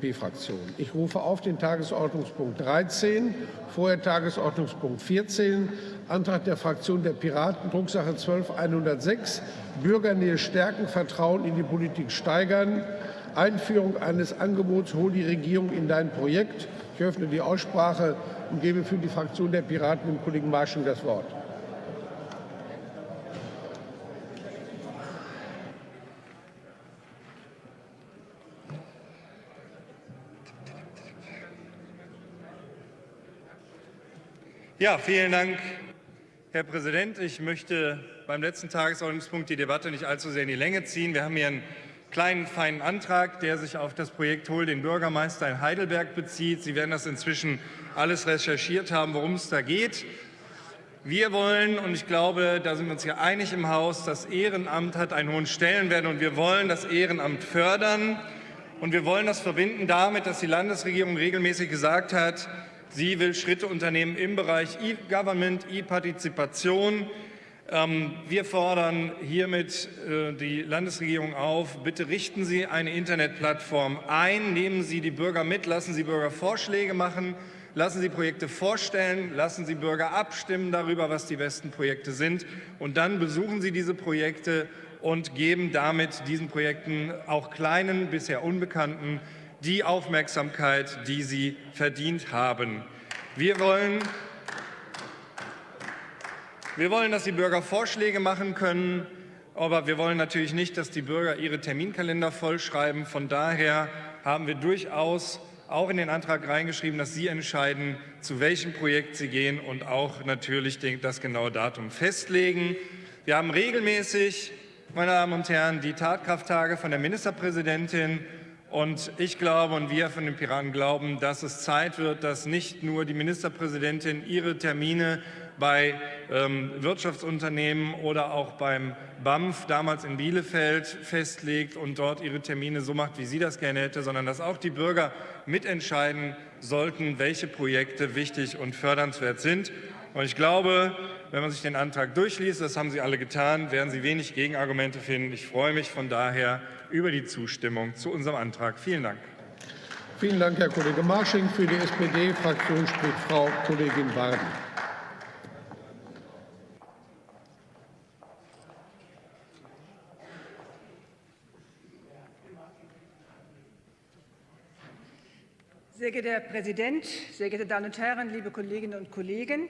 B-Fraktion. Ich rufe auf den Tagesordnungspunkt 13, vorher Tagesordnungspunkt 14, Antrag der Fraktion der Piraten, Drucksache 12106, Bürgernähe stärken, Vertrauen in die Politik steigern, Einführung eines Angebots, hol die Regierung in dein Projekt. Ich öffne die Aussprache und gebe für die Fraktion der Piraten dem Kollegen Marsching das Wort. Ja, vielen Dank, Herr Präsident. Ich möchte beim letzten Tagesordnungspunkt die Debatte nicht allzu sehr in die Länge ziehen. Wir haben hier einen kleinen, feinen Antrag, der sich auf das Projekt Hol den Bürgermeister in Heidelberg bezieht. Sie werden das inzwischen alles recherchiert haben, worum es da geht. Wir wollen, und ich glaube, da sind wir uns hier einig im Haus, das Ehrenamt hat einen hohen Stellenwert und wir wollen das Ehrenamt fördern. Und wir wollen das verbinden damit, dass die Landesregierung regelmäßig gesagt hat, Sie will Schritte unternehmen im Bereich E-Government, E-Partizipation. Ähm, wir fordern hiermit äh, die Landesregierung auf, bitte richten Sie eine Internetplattform ein, nehmen Sie die Bürger mit, lassen Sie Bürger Vorschläge machen, lassen Sie Projekte vorstellen, lassen Sie Bürger abstimmen darüber, was die besten Projekte sind und dann besuchen Sie diese Projekte und geben damit diesen Projekten, auch kleinen, bisher unbekannten, die Aufmerksamkeit, die sie verdient haben. Wir wollen, wir wollen, dass die Bürger Vorschläge machen können, aber wir wollen natürlich nicht, dass die Bürger ihre Terminkalender vollschreiben. Von daher haben wir durchaus auch in den Antrag reingeschrieben, dass Sie entscheiden, zu welchem Projekt Sie gehen und auch natürlich das genaue Datum festlegen. Wir haben regelmäßig, meine Damen und Herren, die Tatkrafttage von der Ministerpräsidentin und ich glaube und wir von den Piraten glauben, dass es Zeit wird, dass nicht nur die Ministerpräsidentin ihre Termine bei ähm, Wirtschaftsunternehmen oder auch beim BAMF damals in Bielefeld festlegt und dort ihre Termine so macht, wie sie das gerne hätte, sondern dass auch die Bürger mitentscheiden sollten, welche Projekte wichtig und fördernswert sind. Und ich glaube, wenn man sich den Antrag durchliest, das haben Sie alle getan, werden Sie wenig Gegenargumente finden. Ich freue mich von daher über die Zustimmung zu unserem Antrag. Vielen Dank. Vielen Dank, Herr Kollege Marsching. Für die SPD-Fraktion spricht Frau Kollegin Warden. Sehr geehrter Herr Präsident, sehr geehrte Damen und Herren, liebe Kolleginnen und Kollegen!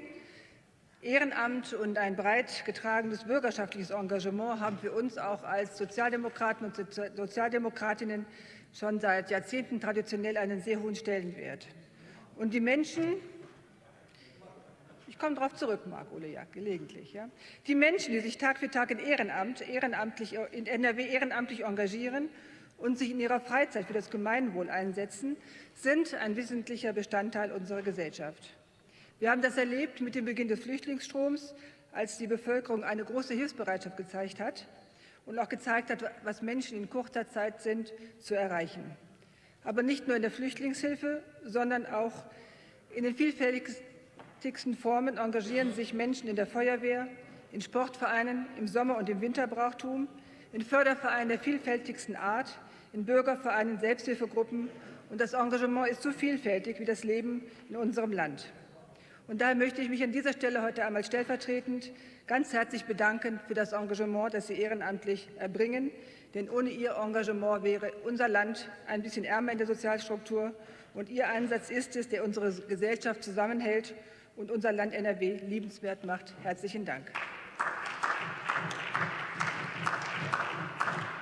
Ehrenamt und ein breit getragenes bürgerschaftliches Engagement haben für uns auch als Sozialdemokraten und Sozialdemokratinnen schon seit Jahrzehnten traditionell einen sehr hohen Stellenwert. Und die Menschen, ich komme darauf zurück, Marc Ole gelegentlich. Ja. Die Menschen, die sich Tag für Tag in, Ehrenamt, ehrenamtlich, in NRW ehrenamtlich engagieren und sich in ihrer Freizeit für das Gemeinwohl einsetzen, sind ein wesentlicher Bestandteil unserer Gesellschaft. Wir haben das erlebt mit dem Beginn des Flüchtlingsstroms, als die Bevölkerung eine große Hilfsbereitschaft gezeigt hat und auch gezeigt hat, was Menschen in kurzer Zeit sind, zu erreichen. Aber nicht nur in der Flüchtlingshilfe, sondern auch in den vielfältigsten Formen engagieren sich Menschen in der Feuerwehr, in Sportvereinen, im Sommer- und im Winterbrauchtum, in Fördervereinen der vielfältigsten Art, in Bürgervereinen, Selbsthilfegruppen. Und das Engagement ist so vielfältig wie das Leben in unserem Land. Und daher möchte ich mich an dieser Stelle heute einmal stellvertretend ganz herzlich bedanken für das Engagement, das Sie ehrenamtlich erbringen. Denn ohne Ihr Engagement wäre unser Land ein bisschen ärmer in der Sozialstruktur. Und Ihr Einsatz ist es, der unsere Gesellschaft zusammenhält und unser Land NRW liebenswert macht. Herzlichen Dank.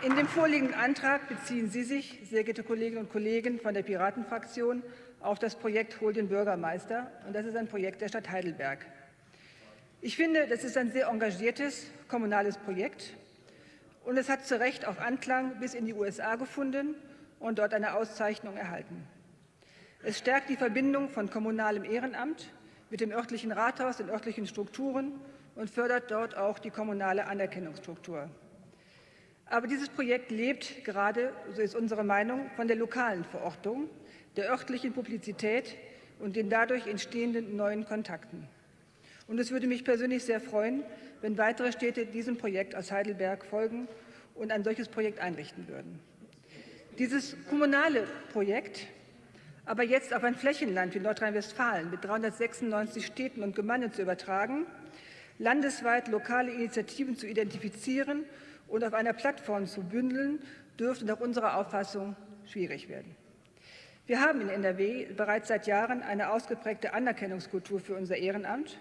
In dem vorliegenden Antrag beziehen Sie sich, sehr geehrte Kolleginnen und Kollegen von der Piratenfraktion, auf das Projekt Hol den Bürgermeister. Und das ist ein Projekt der Stadt Heidelberg. Ich finde, das ist ein sehr engagiertes kommunales Projekt. Und es hat zu Recht auch Anklang bis in die USA gefunden und dort eine Auszeichnung erhalten. Es stärkt die Verbindung von kommunalem Ehrenamt mit dem örtlichen Rathaus, den örtlichen Strukturen und fördert dort auch die kommunale Anerkennungsstruktur. Aber dieses Projekt lebt gerade, so ist unsere Meinung, von der lokalen Verortung der örtlichen Publizität und den dadurch entstehenden neuen Kontakten. Und es würde mich persönlich sehr freuen, wenn weitere Städte diesem Projekt aus Heidelberg folgen und ein solches Projekt einrichten würden. Dieses kommunale Projekt Aber jetzt auf ein Flächenland wie Nordrhein-Westfalen mit 396 Städten und Gemeinden zu übertragen, landesweit lokale Initiativen zu identifizieren und auf einer Plattform zu bündeln, dürfte nach unserer Auffassung schwierig werden. Wir haben in NRW bereits seit Jahren eine ausgeprägte Anerkennungskultur für unser Ehrenamt.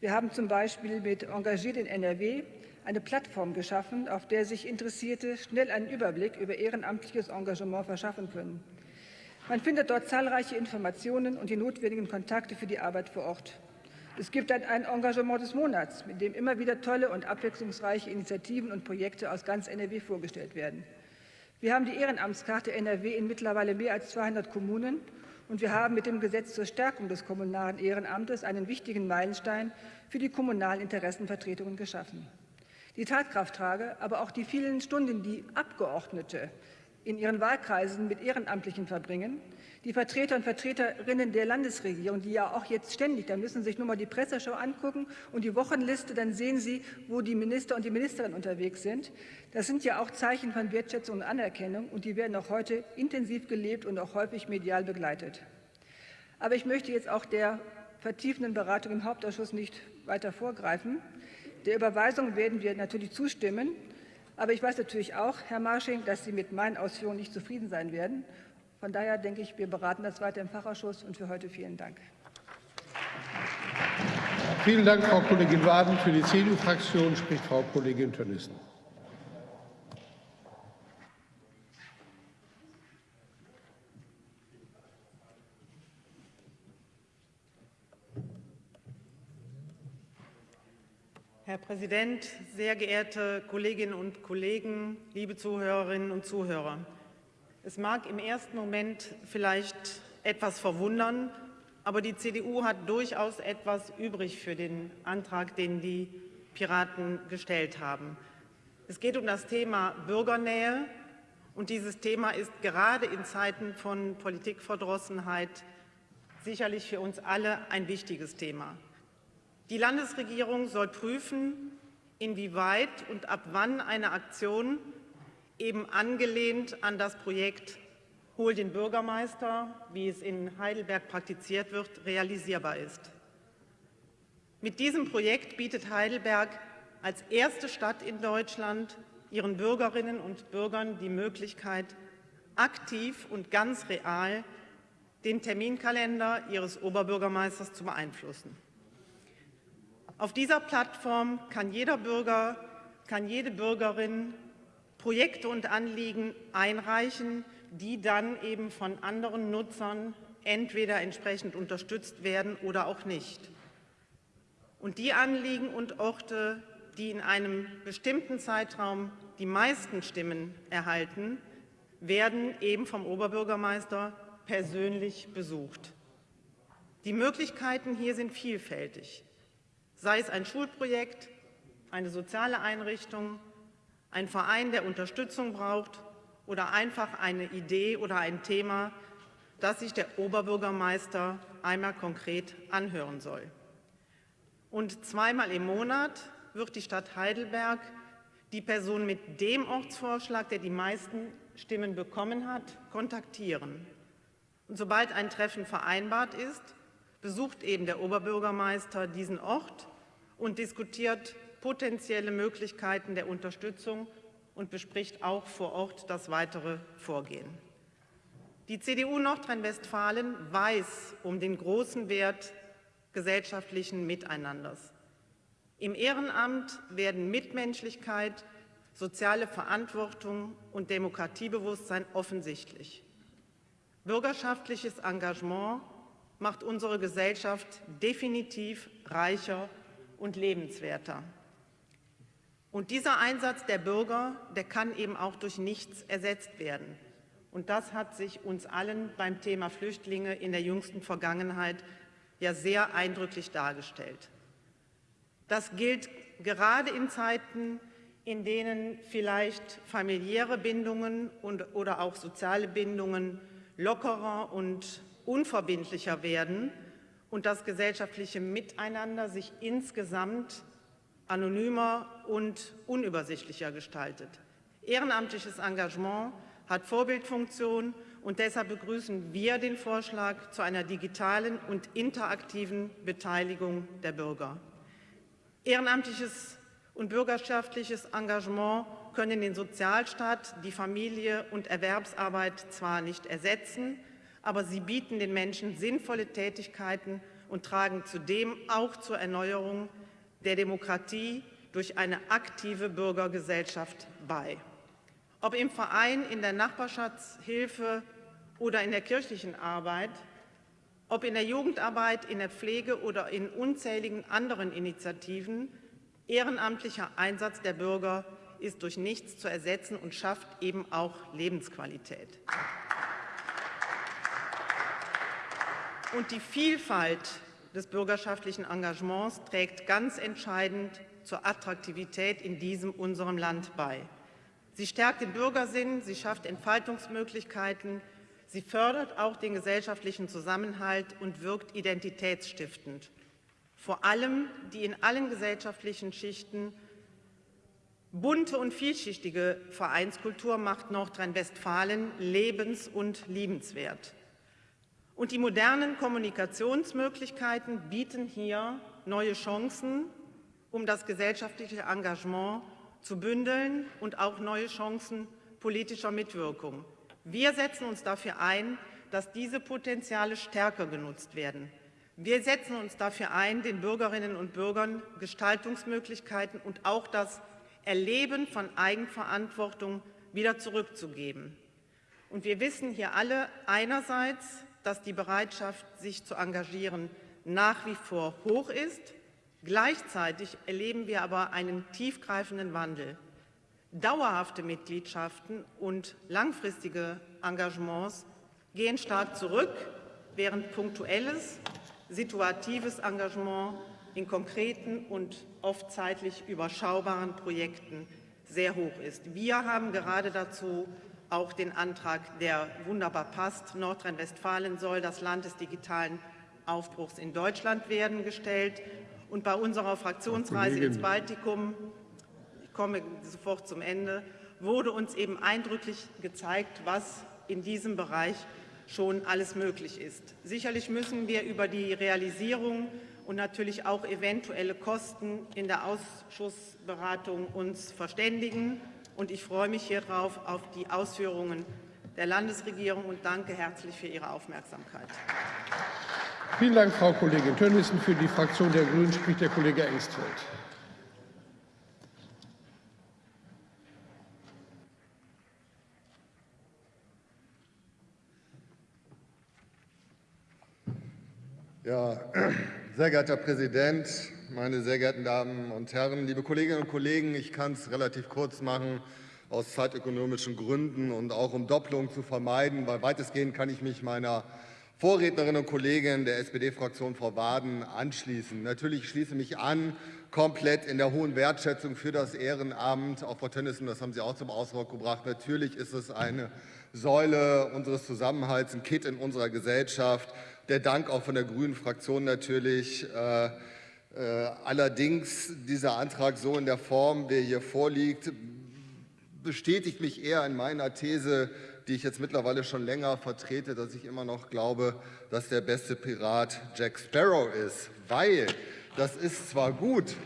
Wir haben zum Beispiel mit Engagiert in NRW eine Plattform geschaffen, auf der sich Interessierte schnell einen Überblick über ehrenamtliches Engagement verschaffen können. Man findet dort zahlreiche Informationen und die notwendigen Kontakte für die Arbeit vor Ort. Es gibt ein Engagement des Monats, mit dem immer wieder tolle und abwechslungsreiche Initiativen und Projekte aus ganz NRW vorgestellt werden. Wir haben die Ehrenamtskarte NRW in mittlerweile mehr als 200 Kommunen und wir haben mit dem Gesetz zur Stärkung des kommunalen Ehrenamtes einen wichtigen Meilenstein für die kommunalen Interessenvertretungen geschaffen. Die Tatkrafttrage, aber auch die vielen Stunden, die Abgeordnete in ihren Wahlkreisen mit Ehrenamtlichen verbringen. Die Vertreter und Vertreterinnen der Landesregierung, die ja auch jetzt ständig, da müssen Sie sich nur mal die Presseschau angucken und die Wochenliste, dann sehen Sie, wo die Minister und die Ministerinnen unterwegs sind. Das sind ja auch Zeichen von Wertschätzung und Anerkennung und die werden auch heute intensiv gelebt und auch häufig medial begleitet. Aber ich möchte jetzt auch der vertiefenden Beratung im Hauptausschuss nicht weiter vorgreifen. Der Überweisung werden wir natürlich zustimmen. Aber ich weiß natürlich auch, Herr Marsching, dass Sie mit meinen Ausführungen nicht zufrieden sein werden. Von daher denke ich, wir beraten das weiter im Fachausschuss. Und für heute vielen Dank. Vielen Dank, Frau Kollegin Waden. Für die CDU-Fraktion spricht Frau Kollegin Tönnissen. Herr Präsident, sehr geehrte Kolleginnen und Kollegen, liebe Zuhörerinnen und Zuhörer! Es mag im ersten Moment vielleicht etwas verwundern, aber die CDU hat durchaus etwas übrig für den Antrag, den die Piraten gestellt haben. Es geht um das Thema Bürgernähe, und dieses Thema ist gerade in Zeiten von Politikverdrossenheit sicherlich für uns alle ein wichtiges Thema. Die Landesregierung soll prüfen, inwieweit und ab wann eine Aktion eben angelehnt an das Projekt Hol den Bürgermeister, wie es in Heidelberg praktiziert wird, realisierbar ist. Mit diesem Projekt bietet Heidelberg als erste Stadt in Deutschland ihren Bürgerinnen und Bürgern die Möglichkeit, aktiv und ganz real den Terminkalender ihres Oberbürgermeisters zu beeinflussen. Auf dieser Plattform kann jeder Bürger, kann jede Bürgerin Projekte und Anliegen einreichen, die dann eben von anderen Nutzern entweder entsprechend unterstützt werden oder auch nicht. Und die Anliegen und Orte, die in einem bestimmten Zeitraum die meisten Stimmen erhalten, werden eben vom Oberbürgermeister persönlich besucht. Die Möglichkeiten hier sind vielfältig sei es ein Schulprojekt, eine soziale Einrichtung, ein Verein, der Unterstützung braucht oder einfach eine Idee oder ein Thema, das sich der Oberbürgermeister einmal konkret anhören soll. Und zweimal im Monat wird die Stadt Heidelberg die Person mit dem Ortsvorschlag, der die meisten Stimmen bekommen hat, kontaktieren. Und sobald ein Treffen vereinbart ist, besucht eben der Oberbürgermeister diesen Ort und diskutiert potenzielle Möglichkeiten der Unterstützung und bespricht auch vor Ort das weitere Vorgehen. Die CDU Nordrhein-Westfalen weiß um den großen Wert gesellschaftlichen Miteinanders. Im Ehrenamt werden Mitmenschlichkeit, soziale Verantwortung und Demokratiebewusstsein offensichtlich. Bürgerschaftliches Engagement macht unsere Gesellschaft definitiv reicher und lebenswerter. Und dieser Einsatz der Bürger, der kann eben auch durch nichts ersetzt werden. Und das hat sich uns allen beim Thema Flüchtlinge in der jüngsten Vergangenheit ja sehr eindrücklich dargestellt. Das gilt gerade in Zeiten, in denen vielleicht familiäre Bindungen und, oder auch soziale Bindungen lockerer und unverbindlicher werden und das gesellschaftliche Miteinander sich insgesamt anonymer und unübersichtlicher gestaltet. Ehrenamtliches Engagement hat Vorbildfunktion Und deshalb begrüßen wir den Vorschlag zu einer digitalen und interaktiven Beteiligung der Bürger. Ehrenamtliches und bürgerschaftliches Engagement können den Sozialstaat, die Familie und Erwerbsarbeit zwar nicht ersetzen, aber sie bieten den Menschen sinnvolle Tätigkeiten und tragen zudem auch zur Erneuerung der Demokratie durch eine aktive Bürgergesellschaft bei. Ob im Verein, in der Nachbarschaftshilfe oder in der kirchlichen Arbeit, ob in der Jugendarbeit, in der Pflege oder in unzähligen anderen Initiativen, ehrenamtlicher Einsatz der Bürger ist durch nichts zu ersetzen und schafft eben auch Lebensqualität. Und die Vielfalt des bürgerschaftlichen Engagements trägt ganz entscheidend zur Attraktivität in diesem unserem Land bei. Sie stärkt den Bürgersinn, sie schafft Entfaltungsmöglichkeiten, sie fördert auch den gesellschaftlichen Zusammenhalt und wirkt identitätsstiftend. Vor allem die in allen gesellschaftlichen Schichten bunte und vielschichtige Vereinskultur macht Nordrhein-Westfalen lebens- und liebenswert. Und die modernen Kommunikationsmöglichkeiten bieten hier neue Chancen, um das gesellschaftliche Engagement zu bündeln und auch neue Chancen politischer Mitwirkung. Wir setzen uns dafür ein, dass diese Potenziale stärker genutzt werden. Wir setzen uns dafür ein, den Bürgerinnen und Bürgern Gestaltungsmöglichkeiten und auch das Erleben von Eigenverantwortung wieder zurückzugeben. Und wir wissen hier alle einerseits, dass die Bereitschaft, sich zu engagieren, nach wie vor hoch ist. Gleichzeitig erleben wir aber einen tiefgreifenden Wandel. Dauerhafte Mitgliedschaften und langfristige Engagements gehen stark zurück, während punktuelles, situatives Engagement in konkreten und oft zeitlich überschaubaren Projekten sehr hoch ist. Wir haben gerade dazu auch den Antrag, der wunderbar passt. Nordrhein-Westfalen soll das Land des digitalen Aufbruchs in Deutschland werden, gestellt. Und bei unserer Fraktionsreise ins Baltikum, ich komme sofort zum Ende, wurde uns eben eindrücklich gezeigt, was in diesem Bereich schon alles möglich ist. Sicherlich müssen wir über die Realisierung und natürlich auch eventuelle Kosten in der Ausschussberatung uns verständigen. Und ich freue mich hier drauf auf die Ausführungen der Landesregierung und danke herzlich für Ihre Aufmerksamkeit. Vielen Dank, Frau Kollegin Tönnissen. Für die Fraktion der Grünen spricht der Kollege Engstfeld. Ja, sehr geehrter Herr Präsident, meine sehr geehrten Damen und Herren, liebe Kolleginnen und Kollegen, ich kann es relativ kurz machen aus zeitökonomischen Gründen und auch um Doppelung zu vermeiden, weil weitestgehend kann ich mich meiner Vorrednerin und Kollegin der SPD-Fraktion, Frau Waden, anschließen. Natürlich schließe ich mich an, komplett in der hohen Wertschätzung für das Ehrenamt. Auch Frau Tönnissen, das haben Sie auch zum Ausdruck gebracht. Natürlich ist es eine Säule unseres Zusammenhalts, ein Kit in unserer Gesellschaft. Der Dank auch von der Grünen Fraktion natürlich. Äh, allerdings dieser Antrag so in der Form, wie er hier vorliegt, bestätigt mich eher in meiner These, die ich jetzt mittlerweile schon länger vertrete, dass ich immer noch glaube, dass der beste Pirat Jack Sparrow ist. Weil das ist zwar gut,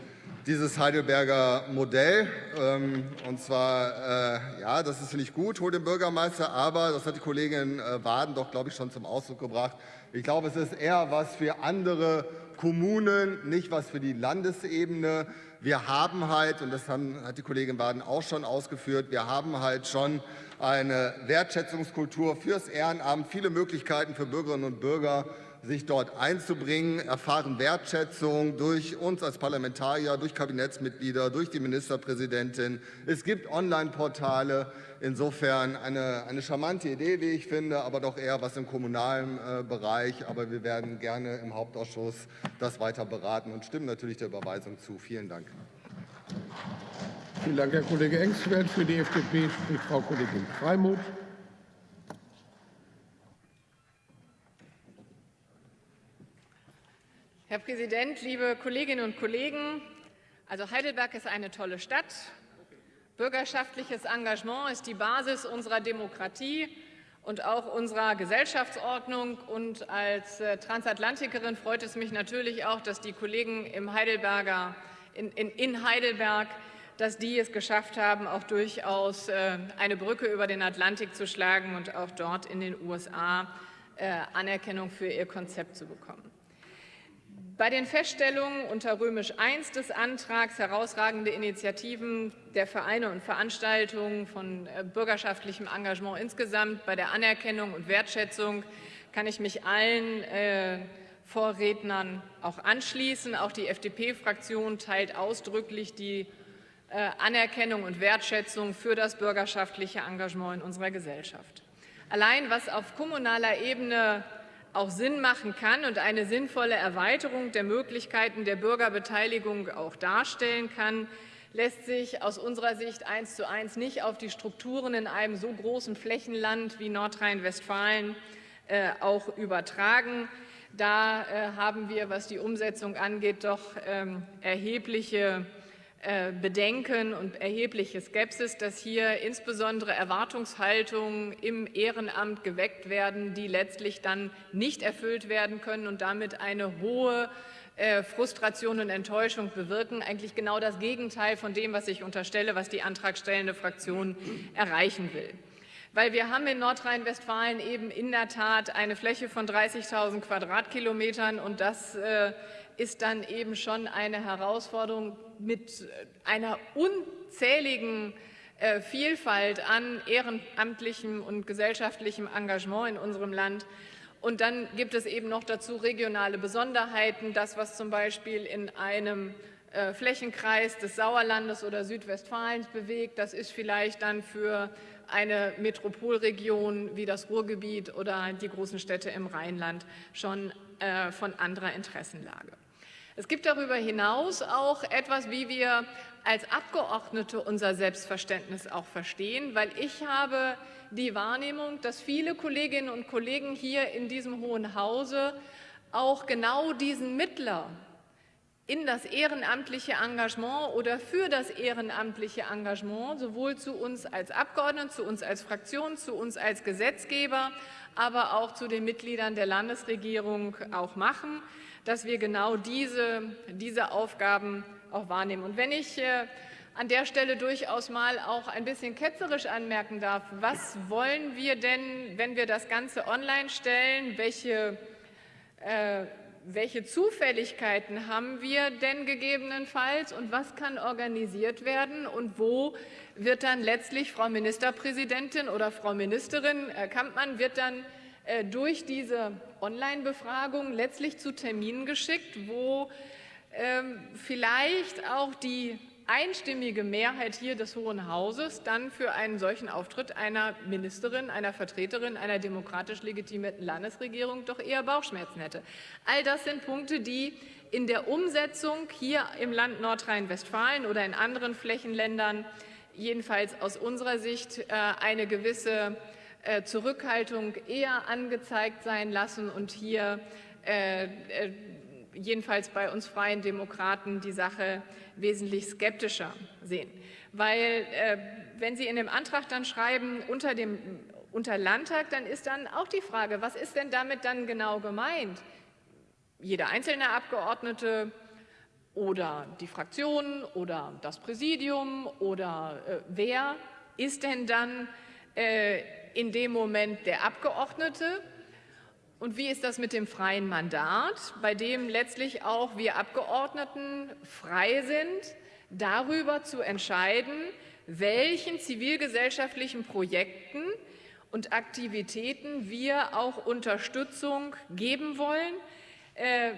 dieses Heidelberger Modell. Ähm, und zwar, äh, ja, das ist, ich, gut, holt den Bürgermeister, aber, das hat die Kollegin äh, Waden doch, glaube ich, schon zum Ausdruck gebracht, ich glaube, es ist eher was für andere Kommunen, nicht was für die Landesebene. Wir haben halt, und das haben, hat die Kollegin Baden auch schon ausgeführt, wir haben halt schon eine Wertschätzungskultur fürs Ehrenamt, viele Möglichkeiten für Bürgerinnen und Bürger, sich dort einzubringen, erfahren Wertschätzung durch uns als Parlamentarier, durch Kabinettsmitglieder, durch die Ministerpräsidentin. Es gibt Online-Portale. Insofern eine, eine charmante Idee, wie ich finde, aber doch eher was im kommunalen äh, Bereich. Aber wir werden gerne im Hauptausschuss das weiter beraten und stimmen natürlich der Überweisung zu. Vielen Dank. Vielen Dank, Herr Kollege Engstfeld. Für die FDP spricht Frau Kollegin Freimuth. Herr Präsident, liebe Kolleginnen und Kollegen! Also Heidelberg ist eine tolle Stadt. Bürgerschaftliches Engagement ist die Basis unserer Demokratie. und auch unserer Gesellschaftsordnung. Und als äh, Transatlantikerin freut es mich natürlich auch, dass die Kollegen im Heidelberger, in, in, in Heidelberg dass die es geschafft haben, auch durchaus äh, eine Brücke über den Atlantik zu schlagen und auch dort in den USA äh, Anerkennung für ihr Konzept zu bekommen. Bei den Feststellungen unter Römisch I des Antrags herausragende Initiativen der Vereine und Veranstaltungen von äh, bürgerschaftlichem Engagement insgesamt bei der Anerkennung und Wertschätzung kann ich mich allen äh, Vorrednern auch anschließen. Auch die FDP-Fraktion teilt ausdrücklich die äh, Anerkennung und Wertschätzung für das bürgerschaftliche Engagement in unserer Gesellschaft. Allein was auf kommunaler Ebene auch Sinn machen kann und eine sinnvolle Erweiterung der Möglichkeiten der Bürgerbeteiligung auch darstellen kann, lässt sich aus unserer Sicht eins zu eins nicht auf die Strukturen in einem so großen Flächenland wie Nordrhein-Westfalen äh, auch übertragen. Da äh, haben wir, was die Umsetzung angeht, doch ähm, erhebliche Bedenken und erhebliche Skepsis, dass hier insbesondere Erwartungshaltungen im Ehrenamt geweckt werden, die letztlich dann nicht erfüllt werden können und damit eine hohe äh, Frustration und Enttäuschung bewirken. Eigentlich genau das Gegenteil von dem, was ich unterstelle, was die antragstellende Fraktion erreichen will. Weil wir haben in Nordrhein-Westfalen eben in der Tat eine Fläche von 30.000 Quadratkilometern und das äh, ist dann eben schon eine Herausforderung mit einer unzähligen äh, Vielfalt an ehrenamtlichem und gesellschaftlichem Engagement in unserem Land. Und dann gibt es eben noch dazu regionale Besonderheiten. Das, was zum Beispiel in einem äh, Flächenkreis des Sauerlandes oder Südwestfalens bewegt, das ist vielleicht dann für eine Metropolregion wie das Ruhrgebiet oder die großen Städte im Rheinland schon äh, von anderer Interessenlage. Es gibt darüber hinaus auch etwas, wie wir als Abgeordnete unser Selbstverständnis auch verstehen, weil ich habe die Wahrnehmung, dass viele Kolleginnen und Kollegen hier in diesem Hohen Hause auch genau diesen Mittler in das ehrenamtliche Engagement oder für das ehrenamtliche Engagement sowohl zu uns als Abgeordneten, zu uns als Fraktion, zu uns als Gesetzgeber, aber auch zu den Mitgliedern der Landesregierung auch machen dass wir genau diese, diese Aufgaben auch wahrnehmen. Und wenn ich äh, an der Stelle durchaus mal auch ein bisschen ketzerisch anmerken darf, was wollen wir denn, wenn wir das Ganze online stellen, welche, äh, welche Zufälligkeiten haben wir denn gegebenenfalls und was kann organisiert werden und wo wird dann letztlich Frau Ministerpräsidentin oder Frau Ministerin äh, Kampmann wird dann äh, durch diese Online-Befragung letztlich zu Terminen geschickt, wo ähm, vielleicht auch die einstimmige Mehrheit hier des Hohen Hauses dann für einen solchen Auftritt einer Ministerin, einer Vertreterin einer demokratisch legitimierten Landesregierung doch eher Bauchschmerzen hätte. All das sind Punkte, die in der Umsetzung hier im Land Nordrhein-Westfalen oder in anderen Flächenländern jedenfalls aus unserer Sicht äh, eine gewisse äh, Zurückhaltung eher angezeigt sein lassen und hier äh, jedenfalls bei uns Freien Demokraten die Sache wesentlich skeptischer sehen. Weil wenn Sie in dem Antrag dann schreiben, unter dem unter Landtag, dann ist dann auch die Frage, was ist denn damit dann genau gemeint? Jeder einzelne Abgeordnete oder die Fraktionen oder das Präsidium oder äh, wer ist denn dann äh, in dem Moment der Abgeordnete. Und wie ist das mit dem freien Mandat, bei dem letztlich auch wir Abgeordneten frei sind, darüber zu entscheiden, welchen zivilgesellschaftlichen Projekten und Aktivitäten wir auch Unterstützung geben wollen. Äh,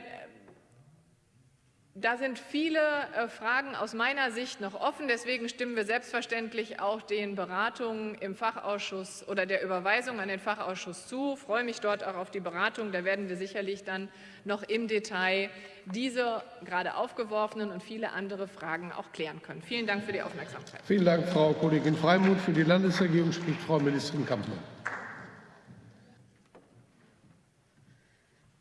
da sind viele äh, Fragen aus meiner Sicht noch offen. Deswegen stimmen wir selbstverständlich auch den Beratungen im Fachausschuss oder der Überweisung an den Fachausschuss zu. Ich freue mich dort auch auf die Beratung. Da werden wir sicherlich dann noch im Detail diese gerade aufgeworfenen und viele andere Fragen auch klären können. Vielen Dank für die Aufmerksamkeit. Vielen Dank, Frau Kollegin Freimuth. Für die Landesregierung spricht Frau Ministerin Kampmann.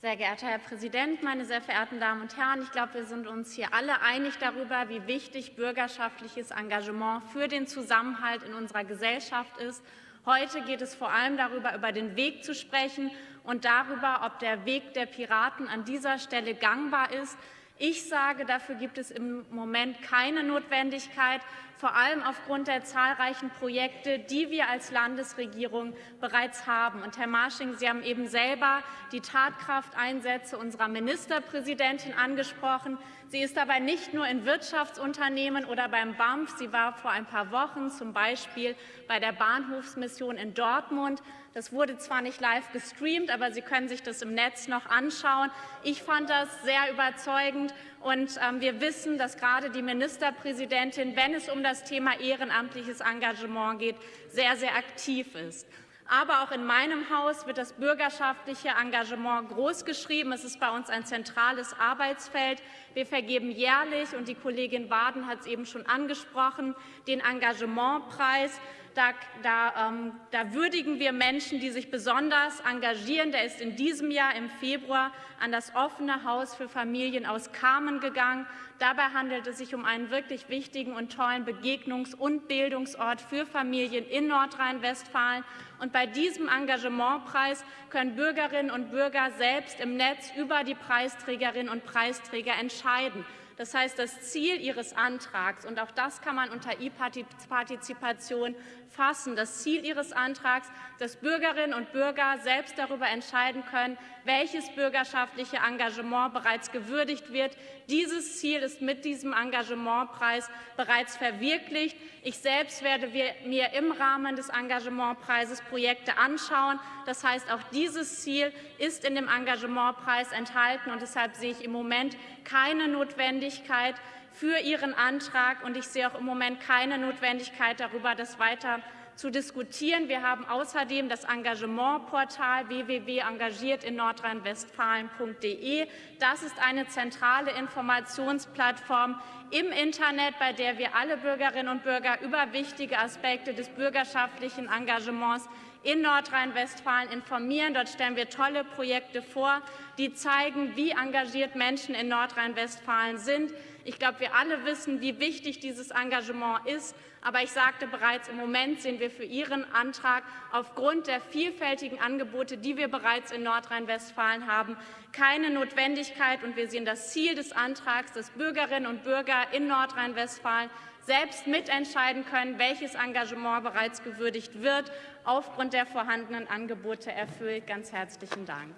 Sehr geehrter Herr Präsident, meine sehr verehrten Damen und Herren! Ich glaube, wir sind uns hier alle einig darüber, wie wichtig bürgerschaftliches Engagement für den Zusammenhalt in unserer Gesellschaft ist Heute geht es vor allem darüber, über den Weg zu sprechen und darüber, ob der Weg der Piraten an dieser Stelle gangbar ist. Ich sage, dafür gibt es im Moment keine Notwendigkeit, vor allem aufgrund der zahlreichen Projekte, die wir als Landesregierung bereits haben. Und Herr Marsching, Sie haben eben selber die Tatkrafteinsätze unserer Ministerpräsidentin angesprochen. Sie ist dabei nicht nur in Wirtschaftsunternehmen oder beim BAMF, sie war vor ein paar Wochen zum Beispiel bei der Bahnhofsmission in Dortmund. Das wurde zwar nicht live gestreamt, aber Sie können sich das im Netz noch anschauen. Ich fand das sehr überzeugend und ähm, wir wissen, dass gerade die Ministerpräsidentin, wenn es um das Thema ehrenamtliches Engagement geht, sehr, sehr aktiv ist. Aber auch in meinem Haus wird das bürgerschaftliche Engagement großgeschrieben. Es ist bei uns ein zentrales Arbeitsfeld. Wir vergeben jährlich, und die Kollegin Waden hat es eben schon angesprochen, den Engagementpreis. Da, da, ähm, da, würdigen wir Menschen, die sich besonders engagieren. Der ist in diesem Jahr im Februar an das offene Haus für Familien aus Kamen gegangen. Dabei handelt es sich um einen wirklich wichtigen und tollen Begegnungs- und Bildungsort für Familien in Nordrhein-Westfalen. Und bei diesem Engagementpreis können Bürgerinnen und Bürger selbst im Netz über die Preisträgerinnen und Preisträger entscheiden. Das heißt, das Ziel Ihres Antrags, und auch das kann man unter E-Partizipation fassen, das Ziel Ihres Antrags, dass Bürgerinnen und Bürger selbst darüber entscheiden können, welches bürgerschaftliche Engagement bereits gewürdigt wird. Dieses Ziel ist mit diesem Engagementpreis bereits verwirklicht. Ich selbst werde mir im Rahmen des Engagementpreises Projekte anschauen. Das heißt, auch dieses Ziel ist in dem Engagementpreis enthalten. Und deshalb sehe ich im Moment keine Notwendigkeit für Ihren Antrag. Und ich sehe auch im Moment keine Notwendigkeit darüber, das weiter zu diskutieren. Wir haben außerdem das Engagementportal www.engagiert in nordrhein-westfalen.de. Das ist eine zentrale Informationsplattform im Internet, bei der wir alle Bürgerinnen und Bürger über wichtige Aspekte des bürgerschaftlichen Engagements in Nordrhein-Westfalen informieren. Dort stellen wir tolle Projekte vor, die zeigen, wie engagiert Menschen in Nordrhein-Westfalen sind. Ich glaube, wir alle wissen, wie wichtig dieses Engagement ist. Aber ich sagte bereits, im Moment sehen wir für Ihren Antrag aufgrund der vielfältigen Angebote, die wir bereits in Nordrhein-Westfalen haben, keine Notwendigkeit. Und wir sehen das Ziel des Antrags, dass Bürgerinnen und Bürger in Nordrhein-Westfalen selbst mitentscheiden können, welches Engagement bereits gewürdigt wird, aufgrund der vorhandenen Angebote erfüllt. Ganz herzlichen Dank.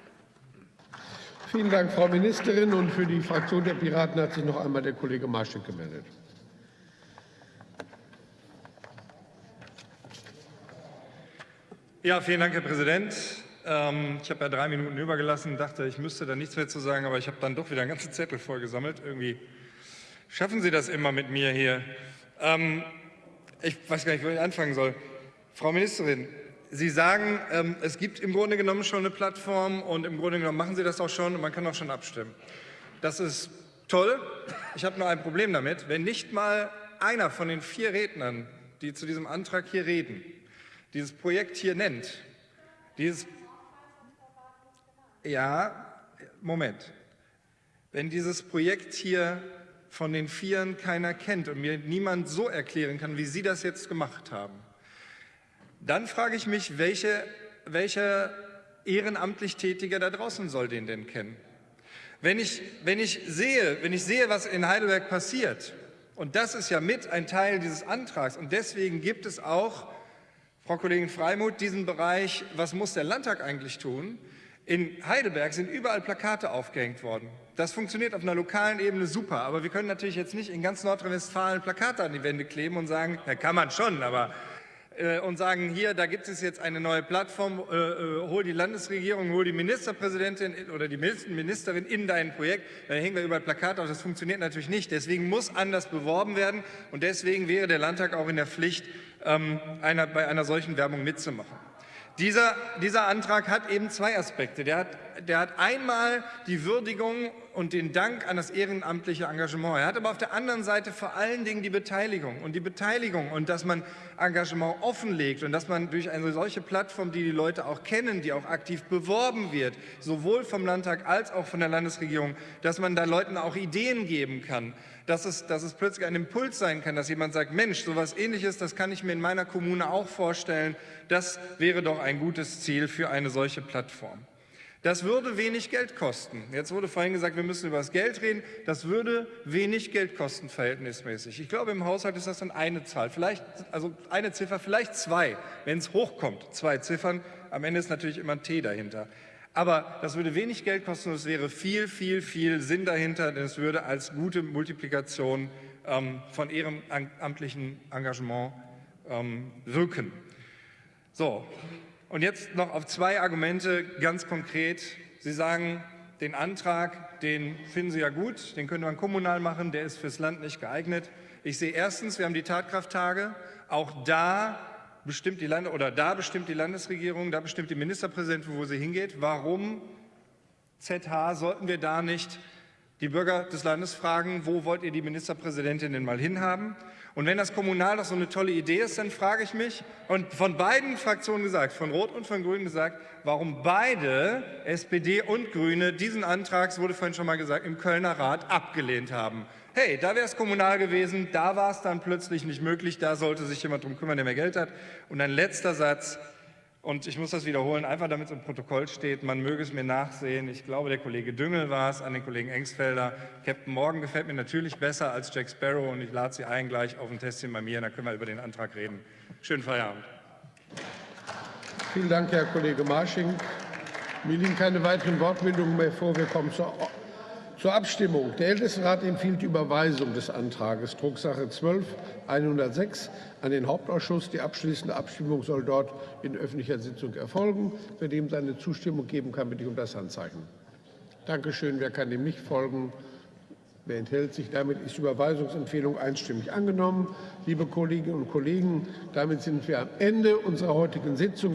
Vielen Dank, Frau Ministerin. Und für die Fraktion der Piraten hat sich noch einmal der Kollege Marschek gemeldet. Ja, vielen Dank, Herr Präsident. Ähm, ich habe ja drei Minuten übergelassen, dachte, ich müsste da nichts mehr zu sagen, aber ich habe dann doch wieder einen ganzen Zettel vorgesammelt. Irgendwie schaffen Sie das immer mit mir hier. Ähm, ich weiß gar nicht, wo ich anfangen soll. Frau Ministerin, Sie sagen, ähm, es gibt im Grunde genommen schon eine Plattform und im Grunde genommen machen Sie das auch schon und man kann auch schon abstimmen. Das ist toll. Ich habe nur ein Problem damit, wenn nicht mal einer von den vier Rednern, die zu diesem Antrag hier reden, dieses Projekt hier nennt, dieses ja, Moment. Wenn dieses Projekt hier von den Vieren keiner kennt und mir niemand so erklären kann, wie Sie das jetzt gemacht haben, dann frage ich mich, welche, welcher ehrenamtlich Tätiger da draußen soll den denn kennen? Wenn ich, wenn, ich sehe, wenn ich sehe, was in Heidelberg passiert, und das ist ja mit ein Teil dieses Antrags, und deswegen gibt es auch, Frau Kollegin Freimuth, diesen Bereich, was muss der Landtag eigentlich tun? In Heidelberg sind überall Plakate aufgehängt worden. Das funktioniert auf einer lokalen Ebene super, aber wir können natürlich jetzt nicht in ganz Nordrhein-Westfalen Plakate an die Wände kleben und sagen, na kann man schon, aber äh, und sagen, hier, da gibt es jetzt eine neue Plattform, äh, äh, hol die Landesregierung, hol die Ministerpräsidentin oder die Ministerin in dein Projekt, dann hängen wir über Plakat auf. Das funktioniert natürlich nicht. Deswegen muss anders beworben werden und deswegen wäre der Landtag auch in der Pflicht, ähm, einer, bei einer solchen Werbung mitzumachen. Dieser, dieser Antrag hat eben zwei Aspekte. Der hat, der hat einmal die Würdigung und den Dank an das ehrenamtliche Engagement. Er hat aber auf der anderen Seite vor allen Dingen die Beteiligung und die Beteiligung und dass man Engagement offenlegt und dass man durch eine solche Plattform, die die Leute auch kennen, die auch aktiv beworben wird, sowohl vom Landtag als auch von der Landesregierung, dass man da Leuten auch Ideen geben kann, dass es, dass es plötzlich ein Impuls sein kann, dass jemand sagt, Mensch, sowas ähnliches, das kann ich mir in meiner Kommune auch vorstellen, das wäre doch ein gutes Ziel für eine solche Plattform. Das würde wenig Geld kosten. Jetzt wurde vorhin gesagt, wir müssen über das Geld reden. Das würde wenig Geld kosten verhältnismäßig. Ich glaube, im Haushalt ist das dann eine Zahl, vielleicht, also eine Ziffer, vielleicht zwei, wenn es hochkommt. Zwei Ziffern. Am Ende ist natürlich immer ein T dahinter. Aber das würde wenig Geld kosten und es wäre viel, viel, viel Sinn dahinter, denn es würde als gute Multiplikation ähm, von ehrenamtlichen Engagement ähm, wirken. So, und jetzt noch auf zwei Argumente ganz konkret. Sie sagen, den Antrag, den finden Sie ja gut, den könnte man kommunal machen, der ist fürs Land nicht geeignet. Ich sehe erstens, wir haben die Tatkrafttage. Auch da bestimmt die Lande oder da bestimmt die Landesregierung, da bestimmt die Ministerpräsidentin, wo sie hingeht. Warum ZH sollten wir da nicht die Bürger des Landes fragen, wo wollt ihr die Ministerpräsidentin denn mal hinhaben? Und wenn das kommunal doch so eine tolle Idee ist, dann frage ich mich, und von beiden Fraktionen gesagt, von Rot und von Grün gesagt, warum beide, SPD und Grüne, diesen Antrag, es wurde vorhin schon mal gesagt, im Kölner Rat abgelehnt haben. Hey, da wäre es kommunal gewesen, da war es dann plötzlich nicht möglich, da sollte sich jemand drum kümmern, der mehr Geld hat. Und ein letzter Satz, und ich muss das wiederholen, einfach damit es im Protokoll steht, man möge es mir nachsehen. Ich glaube, der Kollege Düngel war es, an den Kollegen Engsfelder. Captain Morgan gefällt mir natürlich besser als Jack Sparrow und ich lade Sie ein gleich auf ein Testchen bei mir, dann können wir über den Antrag reden. Schönen Feierabend. Vielen Dank, Herr Kollege Marsching. Mir liegen keine weiteren Wortmeldungen mehr vor. Wir kommen zur zur Abstimmung. Der Ältestenrat empfiehlt die Überweisung des Antrags Drucksache 12 106 an den Hauptausschuss. Die abschließende Abstimmung soll dort in öffentlicher Sitzung erfolgen. Wer dem seine Zustimmung geben kann, bitte ich um das Handzeichen. Dankeschön. Wer kann dem nicht folgen? Wer enthält sich? Damit ist die Überweisungsempfehlung einstimmig angenommen. Liebe Kolleginnen und Kollegen, damit sind wir am Ende unserer heutigen Sitzung.